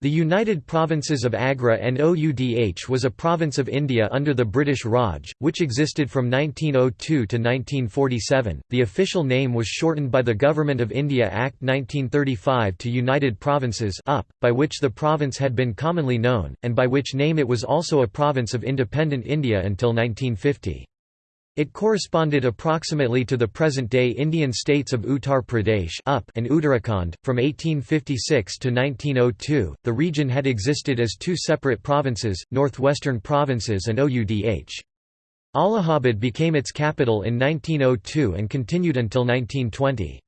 The United Provinces of Agra and Oudh was a province of India under the British Raj, which existed from 1902 to 1947. The official name was shortened by the Government of India Act 1935 to United Provinces UP, by which the province had been commonly known, and by which name it was also a province of independent India until 1950. It corresponded approximately to the present-day Indian states of Uttar Pradesh up and Uttarakhand. From 1856 to 1902, the region had existed as two separate provinces, Northwestern Provinces and Oudh. Allahabad became its capital in 1902 and continued until 1920.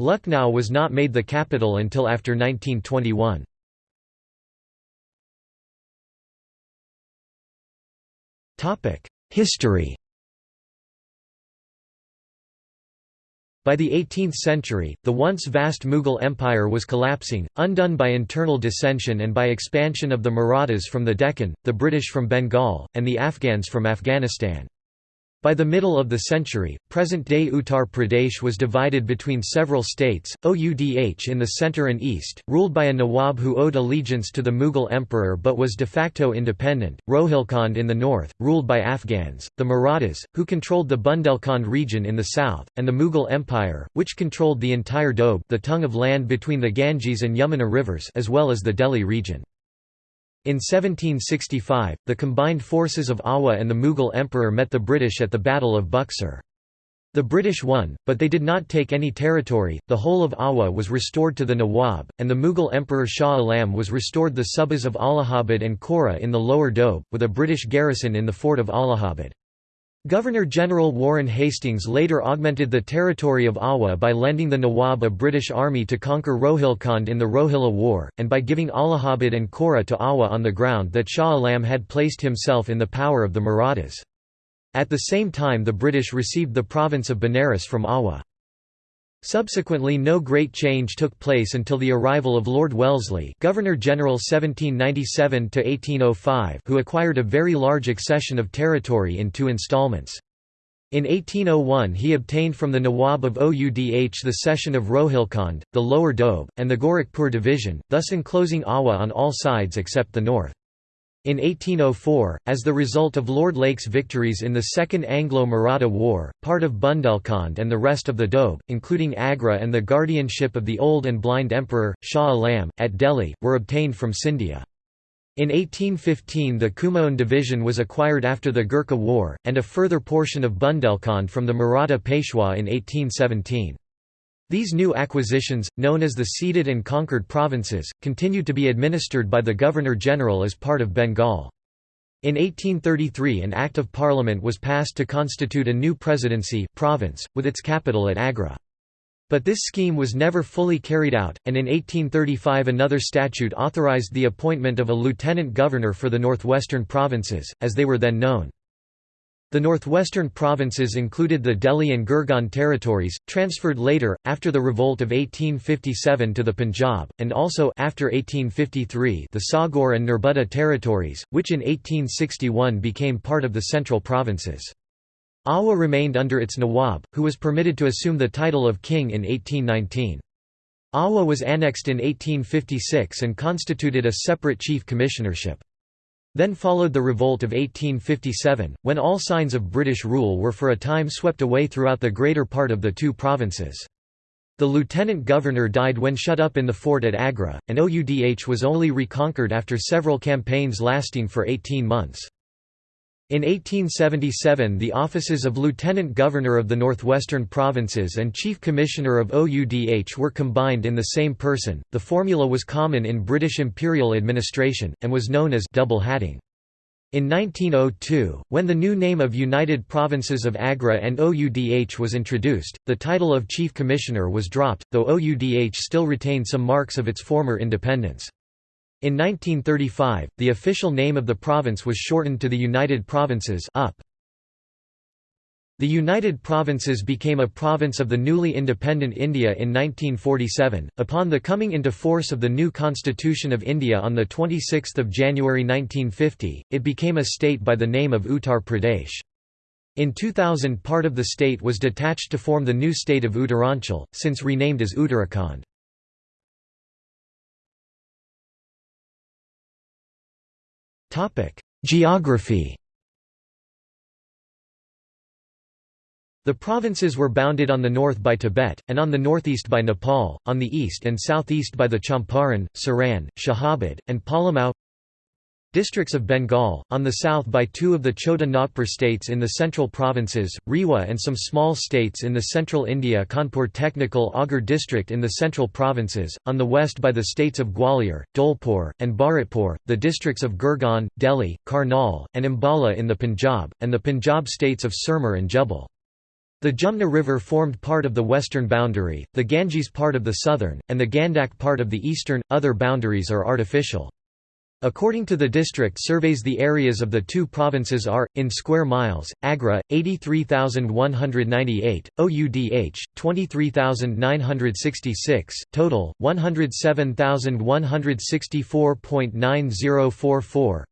Lucknow was not made the capital until after 1921. History By the 18th century, the once vast Mughal Empire was collapsing, undone by internal dissension and by expansion of the Marathas from the Deccan, the British from Bengal, and the Afghans from Afghanistan. By the middle of the century, present-day Uttar Pradesh was divided between several states, Oudh in the centre and east, ruled by a Nawab who owed allegiance to the Mughal emperor but was de facto independent, Rohilkhand in the north, ruled by Afghans, the Marathas, who controlled the Bundelkhand region in the south, and the Mughal Empire, which controlled the entire Doab the tongue of land between the Ganges and Yamuna rivers as well as the Delhi region. In 1765, the combined forces of Oudh and the Mughal emperor met the British at the Battle of Buxar. The British won, but they did not take any territory, the whole of Oudh was restored to the Nawab, and the Mughal Emperor Shah Alam was restored the subas of Allahabad and Kora in the lower Doab, with a British garrison in the fort of Allahabad. Governor-General Warren Hastings later augmented the territory of Oudh by lending the Nawab a British army to conquer Rohilkhand in the Rohilla War, and by giving Allahabad and Kora to Oudh on the ground that Shah Alam had placed himself in the power of the Marathas. At the same time the British received the province of Benares from Oudh. Subsequently no great change took place until the arrival of Lord Wellesley Governor-General 1797–1805 who acquired a very large accession of territory in two installments. In 1801 he obtained from the Nawab of Oudh the cession of Rohilkhand, the Lower Doab, and the Gorakhpur division, thus enclosing Oudh on all sides except the north. In 1804, as the result of Lord Lake's victories in the Second Anglo-Maratha War, part of Bundelkhand and the rest of the Doab, including Agra and the guardianship of the old and blind emperor, Shah Alam, at Delhi, were obtained from Scindia. In 1815 the Kumaon division was acquired after the Gurkha War, and a further portion of Bundelkhand from the Maratha Peshwa in 1817. These new acquisitions, known as the ceded and conquered provinces, continued to be administered by the Governor-General as part of Bengal. In 1833 an Act of Parliament was passed to constitute a new presidency province, with its capital at Agra. But this scheme was never fully carried out, and in 1835 another statute authorized the appointment of a lieutenant governor for the northwestern provinces, as they were then known. The northwestern provinces included the Delhi and Gurgaon territories, transferred later, after the revolt of 1857 to the Punjab, and also after 1853 the Saugor and Nerbudda territories, which in 1861 became part of the central provinces. Oudh remained under its Nawab, who was permitted to assume the title of king in 1819. Oudh was annexed in 1856 and constituted a separate chief commissionership. Then followed the revolt of 1857, when all signs of British rule were for a time swept away throughout the greater part of the two provinces. The lieutenant governor died when shut up in the fort at Agra, and Oudh was only reconquered after several campaigns lasting for 18 months. In 1877 the offices of Lieutenant Governor of the Northwestern Provinces and Chief Commissioner of OUDH were combined in the same person. The formula was common in British imperial administration, and was known as double hatting. In 1902, when the new name of United Provinces of Agra and OUDH was introduced, the title of Chief Commissioner was dropped, though OUDH still retained some marks of its former independence. In 1935, the official name of the province was shortened to the United Provinces UP. The United Provinces became a province of the newly independent India in 1947, upon the coming into force of the new Constitution of India on 26 January 1950, it became a state by the name of Uttar Pradesh. In 2000 part of the state was detached to form the new state of Uttaranchal, since renamed as Uttarakhand. Geography. The provinces were bounded on the north by Tibet, and on the northeast by Nepal, on the east and southeast by the Champaran, Saran, Shahabad, and Palamau Districts of Bengal, on the south by two of the Chota Nagpur states in the central provinces, Rewa and some small states in the central India Kanpur Technical Agar district in the central provinces, on the west by the states of Gwalior, Dholpur, and Bharatpur, the districts of Gurgaon, Delhi, Karnal, and Ambala in the Punjab, and the Punjab states of Sirmur and Jubbal. The Jumna River formed part of the western boundary, the Ganges part of the southern, and the Gandak part of the eastern. Other boundaries are artificial. According to the district surveys the areas of the two provinces are, in square miles, Agra, 83,198, OUDH, 23,966, total, 107,164.9044,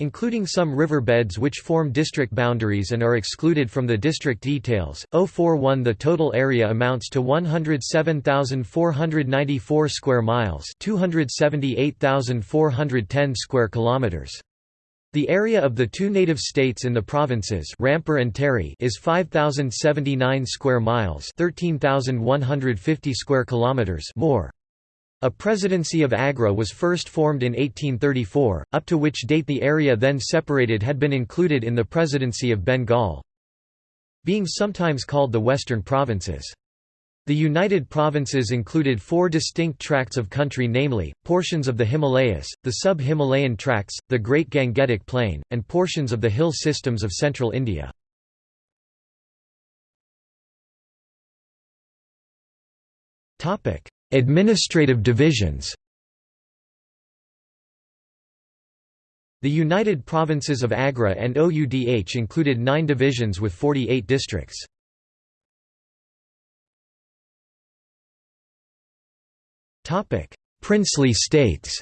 including some river beds which form district boundaries and are excluded from the district details. 041 The total area amounts to 107,494 square miles, 278,410 square kilometers. The area of the two native states in the provinces Rampur and Tehri is 5079 square miles, 13150 square kilometers more. A presidency of Agra was first formed in 1834, up to which date the area then separated had been included in the presidency of Bengal. Being sometimes called the Western Provinces. The United Provinces included four distinct tracts of country namely, portions of the Himalayas, the sub-Himalayan tracts, the Great Gangetic Plain, and portions of the hill systems of central India. Administrative divisions. The United Provinces of Agra and OUDH included nine divisions with 48 districts. Princely states.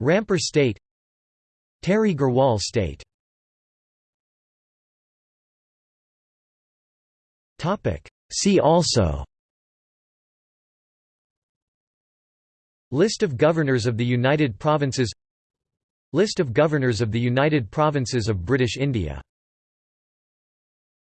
Rampur State. Tehri Garhwal State See also List of Governors of the United Provinces List of Governors of the United Provinces of British India